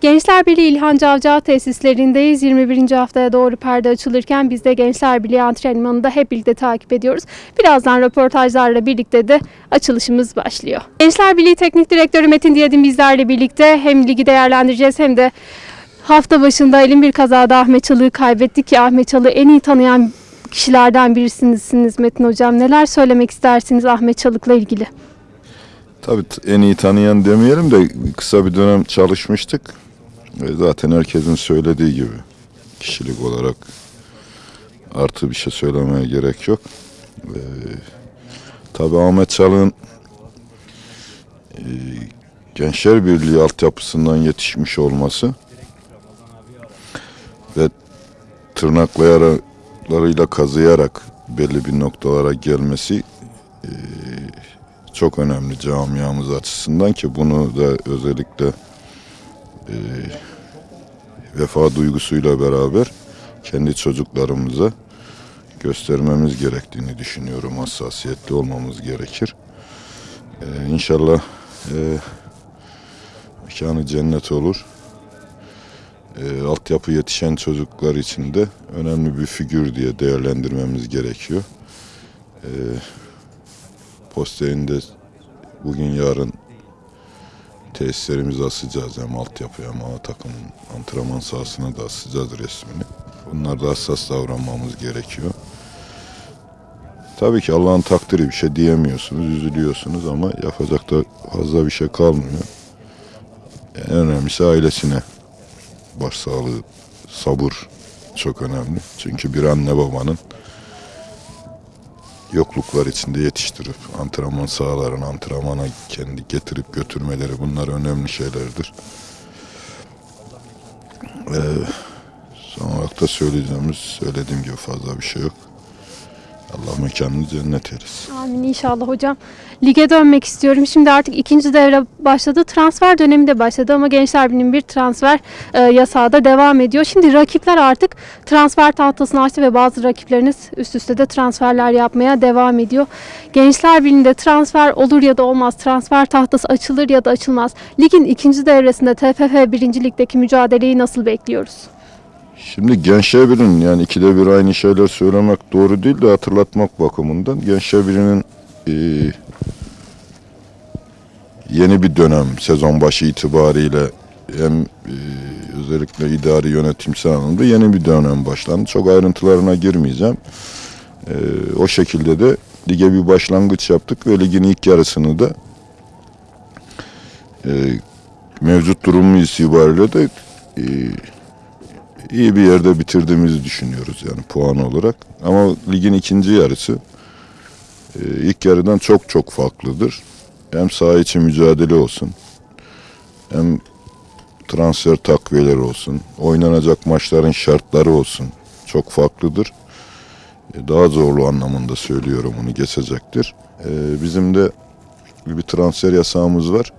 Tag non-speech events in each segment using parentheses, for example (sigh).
Gençler Birliği İlhan Cavcav tesislerindeyiz. 21. haftaya doğru perde açılırken biz de Gençler Birliği antrenmanını da hep birlikte takip ediyoruz. Birazdan röportajlarla birlikte de açılışımız başlıyor. Gençler Birliği Teknik Direktörü Metin Diyadin bizlerle birlikte hem ligi değerlendireceğiz hem de hafta başında elin bir kazada Ahmet Çalık'ı kaybettik ki Ahmet Çalık'ı en iyi tanıyan kişilerden birisiniz Metin Hocam. Neler söylemek istersiniz Ahmet Çalık'la ilgili? Tabii en iyi tanıyan demeyelim de kısa bir dönem çalışmıştık. Ve zaten herkesin söylediği gibi kişilik olarak artı bir şey söylemeye gerek yok. Ee, tabii Ahmet Çalık'ın e, Gençler Birliği altyapısından yetişmiş olması ve tırnaklayaraklarıyla kazıyarak belli bir noktalara gelmesi e, çok önemli camiamız açısından ki bunu da özellikle e, vefa duygusuyla beraber kendi çocuklarımıza göstermemiz gerektiğini düşünüyorum. Hassasiyetli olmamız gerekir. E, inşallah e, mekanı cennet olur. E, altyapı yetişen çocuklar için de önemli bir figür diye değerlendirmemiz gerekiyor. E, Posteğinde bugün yarın tesislerimizi asacağız. Hem altyapı hem A takım antrenman sahasına da asacağız resmini. Bunlarda hassas davranmamız gerekiyor. Tabii ki Allah'ın takdiri bir şey diyemiyorsunuz, üzülüyorsunuz ama yapacak da fazla bir şey kalmıyor. En önemlisi ailesine başsağlığı, sabır çok önemli. Çünkü bir anne babanın yokluklar içinde yetiştirip antrenman sahalarına antrenmana kendi getirip götürmeleri bunlar önemli şeylerdir. Ee, son olarak da söyleyeceğimiz söylediğim gibi fazla bir şey yok. Allah mekanını cennet eylesin. Amin inşallah hocam. Lige dönmek istiyorum. Şimdi artık ikinci devre başladı. Transfer dönemi de başladı ama Gençler Birliği'nin bir transfer e, yasağı da devam ediyor. Şimdi rakipler artık transfer tahtasını açtı ve bazı rakipleriniz üst üste de transferler yapmaya devam ediyor. Gençler Birliği'nde transfer olur ya da olmaz. Transfer tahtası açılır ya da açılmaz. Ligin ikinci devresinde TFF 1. Lig'deki mücadeleyi nasıl bekliyoruz? Şimdi Gençler Birliği'nin yani ikide bir aynı şeyler söylemek doğru değil de hatırlatmak bakımından Gençler Birliği'nin e, yeni bir dönem sezon başı itibariyle hem e, özellikle idari yönetimsel anlamda yeni bir dönem başlandı. Çok ayrıntılarına girmeyeceğim. E, o şekilde de lige bir başlangıç yaptık ve ligin ilk yarısını da e, mevcut durumu itibariyle de e, iyi bir yerde bitirdiğimizi düşünüyoruz yani puan olarak. Ama ligin ikinci yarısı e, ilk yarıdan çok çok farklıdır. Hem saha içi mücadele olsun, hem transfer takviyeleri olsun, oynanacak maçların şartları olsun çok farklıdır. E, Daha zorlu anlamında söylüyorum onu geçecektir. E, Bizim de bir transfer yasağımız var.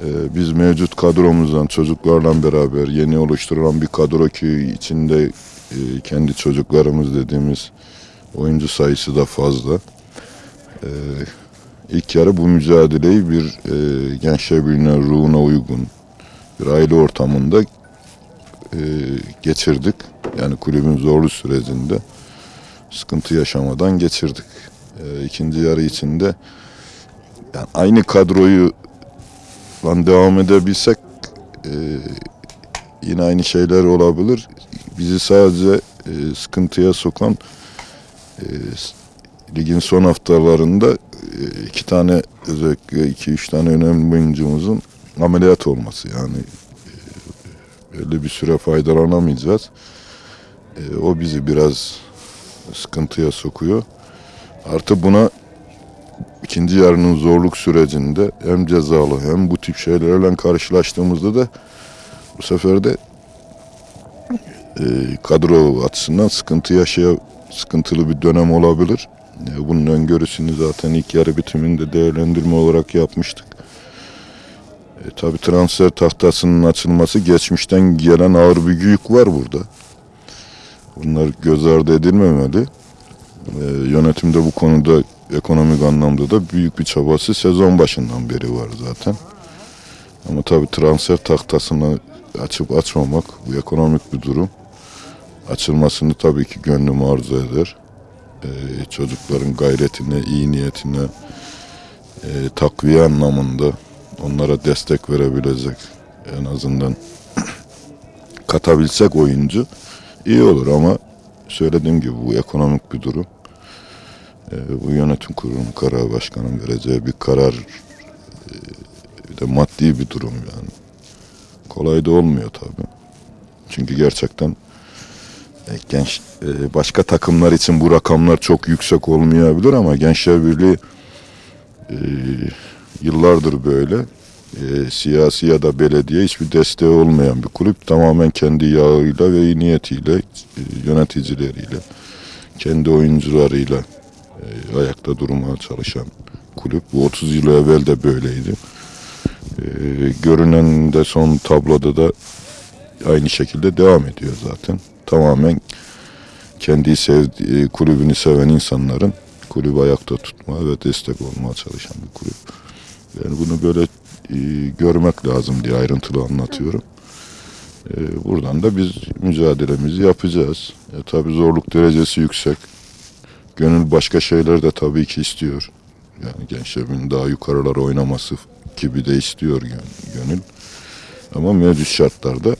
Ee, biz mevcut kadromuzdan çocuklarla beraber yeni oluşturulan bir kadro ki içinde e, kendi çocuklarımız dediğimiz oyuncu sayısı da fazla. Ee, ilk yarı bu mücadeleyi bir e, gençler birliğine ruhuna uygun bir aile ortamında e, geçirdik. Yani kulübün zorlu sürecinde sıkıntı yaşamadan geçirdik. E, ikinci yarı içinde yani aynı kadroyu lan devam edebilsek e, yine aynı şeyler olabilir. Bizi sadece e, sıkıntıya sokan e, ligin son haftalarında e, iki tane özellikle iki üç tane önemli oyuncumuzun ameliyat olması yani e, belli bir süre faydalanamayacağız. E, o bizi biraz sıkıntıya sokuyor. Artı buna ikinci yarının zorluk sürecinde hem cezalı hem bu tip şeylerle karşılaştığımızda da bu sefer de e, kadro açısından sıkıntı yaşaya sıkıntılı bir dönem olabilir. E, bunun öngörüsünü zaten ilk yarı bitiminde değerlendirme olarak yapmıştık. E, tabii transfer tahtasının açılması geçmişten gelen ağır bir yük var burada. Bunlar göz ardı edilmemeli. E, yönetimde bu konuda ekonomik anlamda da büyük bir çabası sezon başından beri var zaten. Ama tabii transfer tahtasını açıp açmamak bu ekonomik bir durum. Açılmasını tabii ki gönlüm arzu eder. Ee, çocukların gayretine, iyi niyetine, e, takviye anlamında onlara destek verebilecek en azından (clears throat) katabilsek oyuncu iyi olur ama söylediğim gibi bu ekonomik bir durum. Ee, bu yönetim kurulu karar başkanın vereceği bir karar e, bir de maddi bir durum yani. Kolay da olmuyor tabii. Çünkü gerçekten e, genç e, başka takımlar için bu rakamlar çok yüksek olmayabilir ama Gençler Birliği yıllardır böyle siyasi ya da belediye hiçbir desteği olmayan bir kulüp tamamen kendi yağıyla ve iyi niyetiyle yöneticileriyle kendi oyuncularıyla e, ayakta durmaya çalışan kulüp. Bu 30 yıl evvel de böyleydi. E, görünen de son tabloda da aynı şekilde devam ediyor zaten. Tamamen kendi sevdiği, kulübünü seven insanların kulübü ayakta tutma ve destek olmaya çalışan bir kulüp. Yani bunu böyle e, görmek lazım diye ayrıntılı anlatıyorum. E, buradan da biz mücadelemizi yapacağız. E, tabii zorluk derecesi yüksek. Gönül başka şeyler de tabii ki istiyor. Yani gençlerin daha yukarılara oynaması gibi de istiyor gön- gönül. Ama mevcut şartlarda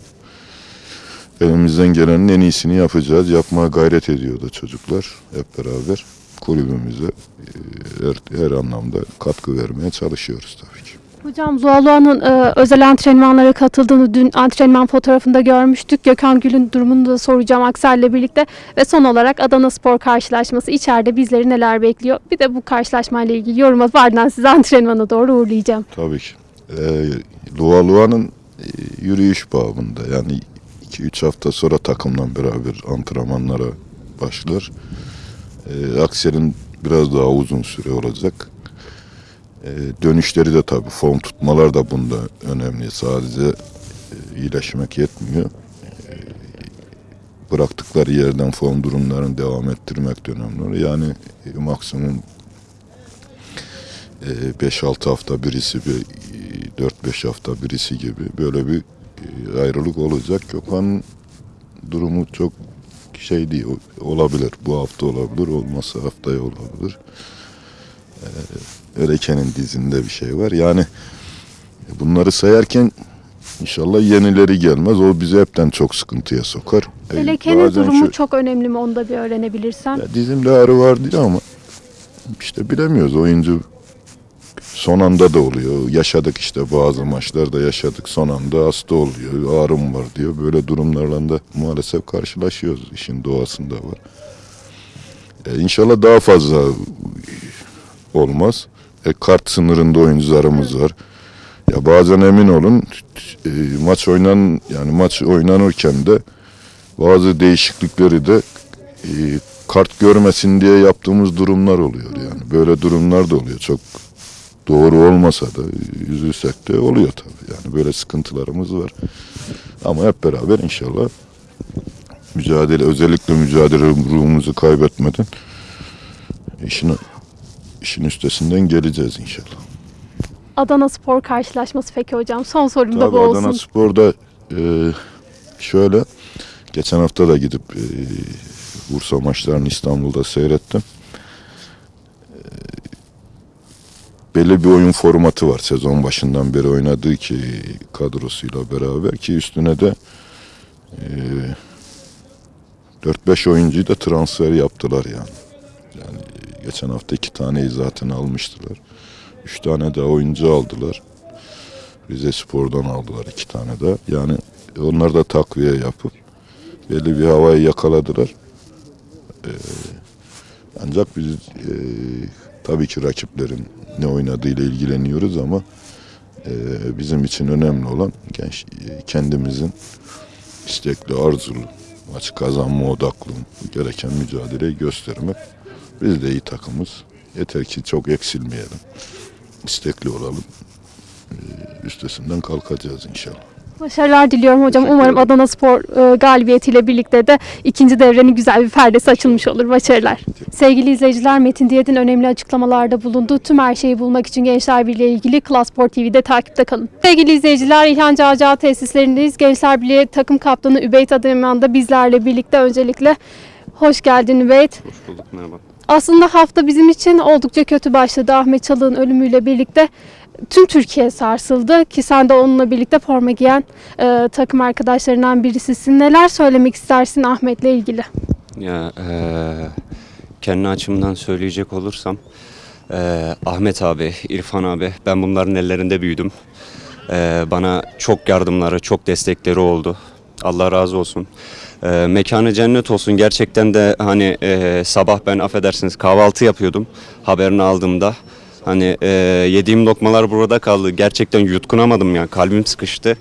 elimizden gelenin en iyisini yapacağız. Yapmaya gayret ediyordu çocuklar hep beraber. Kulübümüze e, her, her anlamda katkı vermeye çalışıyoruz tabii ki. Hocam Zualua'nın e, özel antrenmanlara katıldığını dün antrenman fotoğrafında görmüştük. Gökhan Gül'ün durumunu da soracağım Aksel'le birlikte. Ve son olarak Adana Spor karşılaşması içeride bizleri neler bekliyor? Bir de bu karşılaşmayla ilgili yorum alıp sizi antrenmana doğru uğurlayacağım. Tabii ki. Ee, Lua Lua'nın e, yürüyüş babında yani 2-3 hafta sonra takımla beraber antrenmanlara başlar. Ee, Aksel'in biraz daha uzun süre olacak. Ee, dönüşleri de tabii form tutmalar da bunda önemli. Sadece e, iyileşmek yetmiyor. Ee, bıraktıkları yerden form durumlarını devam ettirmek de önemli. Yani e, maksimum e, 5-6 hafta birisi bir e, 4-5 hafta birisi gibi böyle bir e, ayrılık olacak. Gökhan'ın durumu çok şey değil olabilir. Bu hafta olabilir, olmazsa haftaya olabilir. Ee, Öreken'in dizinde bir şey var. Yani bunları sayarken inşallah yenileri gelmez. O bizi hepten çok sıkıntıya sokar. E, Eleke'nin bazen durumu şu- çok önemli mi? Onu da bir öğrenebilirsem. ya dizimde ağrı var diyor ama işte bilemiyoruz. Oyuncu son anda da oluyor. Yaşadık işte bazı maçlarda yaşadık. Son anda hasta oluyor. Ağrım var diyor. Böyle durumlarla da maalesef karşılaşıyoruz. İşin doğasında var. E, inşallah daha fazla olmaz. E, kart sınırında oyuncularımız var. Ya bazen emin olun e, maç oynan yani maç oynanırken de bazı değişiklikleri de e, kart görmesin diye yaptığımız durumlar oluyor yani. Böyle durumlar da oluyor. Çok doğru olmasa da üzülsek de oluyor tabii. Yani böyle sıkıntılarımız var. Ama hep beraber inşallah mücadele özellikle mücadele ruhumuzu kaybetmeden işin işin üstesinden geleceğiz inşallah. Adana Spor karşılaşması peki hocam? Son sorum da Tabii bu olsun. Adana Spor'da e, şöyle geçen hafta da gidip e, Bursa maçlarını İstanbul'da seyrettim. E, belli bir oyun formatı var sezon başından beri oynadığı ki kadrosuyla beraber ki üstüne de e, 4-5 oyuncuyu da transfer yaptılar yani. Geçen hafta iki taneyi zaten almıştılar. Üç tane daha oyuncu aldılar. Rize Spor'dan aldılar iki tane daha. Yani onlar da takviye yapıp belli bir havayı yakaladılar. Ee, ancak biz e, tabii ki rakiplerin ne oynadığıyla ilgileniyoruz ama e, bizim için önemli olan genç e, kendimizin istekli, arzulu, maçı kazanma odaklı gereken mücadeleyi göstermek. Biz de iyi takımız. Yeter ki çok eksilmeyelim. istekli olalım. Ee, Üstesinden kalkacağız inşallah. Başarılar diliyorum hocam. Umarım. Adana Spor e, galibiyetiyle birlikte de ikinci devrenin güzel bir perdesi açılmış olur. Başarılar. Sevgili izleyiciler Metin Diyet'in önemli açıklamalarda bulunduğu tüm her şeyi bulmak için Gençler Birliği ile ilgili Klas Spor TV'de takipte kalın. Sevgili izleyiciler İlhan Cağcağ tesislerindeyiz. Gençler Birliği takım kaptanı Übeyt Adıyaman da bizlerle birlikte öncelikle hoş geldin Übeyt. Hoş bulduk merhaba. Aslında hafta bizim için oldukça kötü başladı. Ahmet Çalık'ın ölümüyle birlikte tüm Türkiye sarsıldı ki sen de onunla birlikte forma giyen e, takım arkadaşlarından birisisin. Neler söylemek istersin Ahmet'le ilgili? Ya eee kendi açımdan söyleyecek olursam eee, Ahmet abi, İrfan abi ben bunların ellerinde büyüdüm. Eee, bana çok yardımları, çok destekleri oldu. Allah razı olsun. Eee, mekanı cennet olsun. Gerçekten de hani eee, sabah ben affedersiniz kahvaltı yapıyordum haberini aldığımda. Hani eee, yediğim lokmalar burada kaldı. Gerçekten yutkunamadım ya. Kalbim sıkıştı.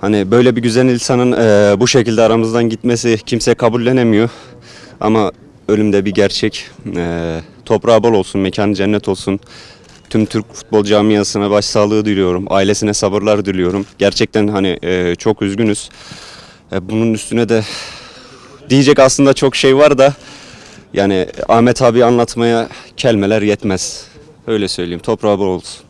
Hani böyle bir güzel insanın eee, bu şekilde aramızdan gitmesi kimse kabullenemiyor. Ama ölümde bir gerçek. Eee toprağı bol olsun, mekanı cennet olsun. Tüm Türk futbol camiasına başsağlığı diliyorum. Ailesine sabırlar diliyorum. Gerçekten hani eee, çok üzgünüz. E, bunun üstüne de diyecek aslında çok şey var da yani Ahmet abi anlatmaya kelimeler yetmez. Öyle söyleyeyim. Toprağı bol olsun.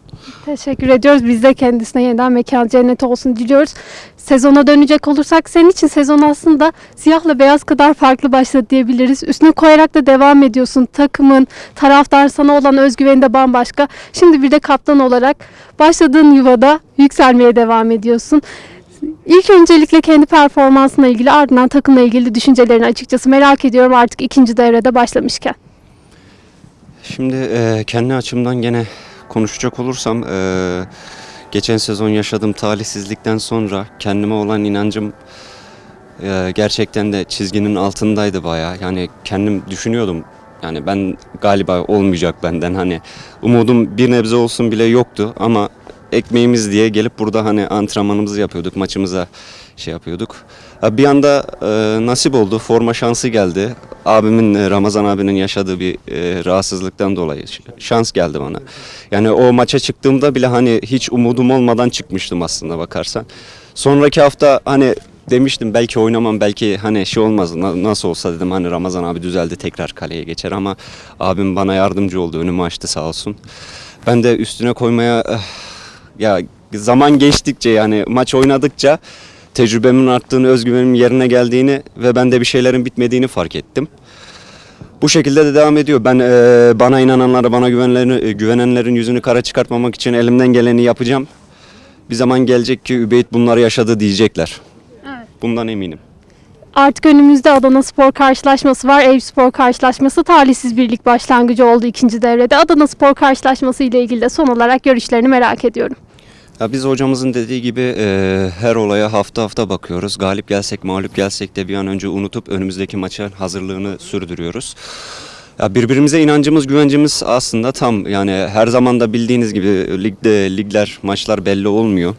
Teşekkür ediyoruz. Biz de kendisine yeniden mekan cennet olsun diliyoruz. Sezona dönecek olursak senin için sezon aslında siyahla beyaz kadar farklı başladı diyebiliriz. Üstüne koyarak da devam ediyorsun. Takımın, taraftar sana olan özgüveni de bambaşka. Şimdi bir de kaptan olarak başladığın yuvada yükselmeye devam ediyorsun. İlk öncelikle kendi performansına ilgili ardından takımla ilgili düşüncelerini açıkçası merak ediyorum artık ikinci devrede başlamışken. Şimdi e, kendi açımdan gene konuşacak olursam e, geçen sezon yaşadığım talihsizlikten sonra kendime olan inancım e, gerçekten de çizginin altındaydı bayağı. Yani kendim düşünüyordum. Yani ben galiba olmayacak benden hani umudum bir nebze olsun bile yoktu ama ekmeğimiz diye gelip burada hani antrenmanımızı yapıyorduk, maçımıza şey yapıyorduk. Bir anda e, nasip oldu, forma şansı geldi. Abimin, e, Ramazan abinin yaşadığı bir e, rahatsızlıktan dolayı şans geldi bana. Yani o maça çıktığımda bile hani hiç umudum olmadan çıkmıştım aslında bakarsan. Sonraki hafta hani demiştim belki oynamam belki hani şey olmaz na- nasıl olsa dedim hani Ramazan abi düzeldi tekrar kaleye geçer ama abim bana yardımcı oldu önümü açtı sağ olsun. Ben de üstüne koymaya eh, ya zaman geçtikçe yani maç oynadıkça tecrübemin arttığını, özgüvenimin yerine geldiğini ve bende bir şeylerin bitmediğini fark ettim. Bu şekilde de devam ediyor. Ben eee, bana inananlara, bana güvenenlerin, güvenenlerin yüzünü kara çıkartmamak için elimden geleni yapacağım. Bir zaman gelecek ki Übeyt bunları yaşadı diyecekler. Evet. Bundan eminim. Artık önümüzde Adana Spor karşılaşması var. Eyüp Spor karşılaşması talihsiz birlik başlangıcı oldu ikinci devrede. Adana Spor karşılaşması ile ilgili de son olarak görüşlerini merak ediyorum. Ya biz hocamızın dediği gibi eee, her olaya hafta hafta bakıyoruz. Galip gelsek, mağlup gelsek de bir an önce unutup önümüzdeki maça hazırlığını sürdürüyoruz. Ya birbirimize inancımız, güvencimiz aslında tam. Yani her zaman da bildiğiniz gibi ligde ligler, maçlar belli olmuyor.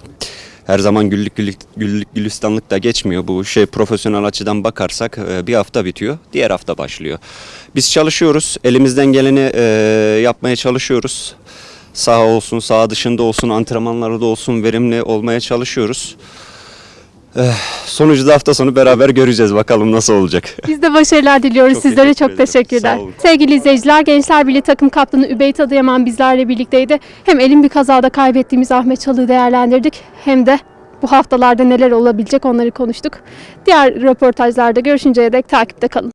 Her zaman güllük güllük, güllük gülistanlık da geçmiyor. Bu şey profesyonel açıdan bakarsak e, bir hafta bitiyor, diğer hafta başlıyor. Biz çalışıyoruz, elimizden geleni e, yapmaya çalışıyoruz. Saha olsun, saha dışında olsun, antrenmanlarda olsun verimli olmaya çalışıyoruz. Eh, sonucu da hafta sonu beraber göreceğiz bakalım nasıl olacak. Biz de başarılar diliyoruz. Çok Sizlere teşekkür çok ederim. teşekkürler. Sevgili izleyiciler, Gençler Birliği takım kaptanı Übeyt Adıyaman bizlerle birlikteydi. Hem elin bir kazada kaybettiğimiz Ahmet Çalık'ı değerlendirdik hem de bu haftalarda neler olabilecek onları konuştuk. Diğer röportajlarda görüşünceye dek takipte kalın.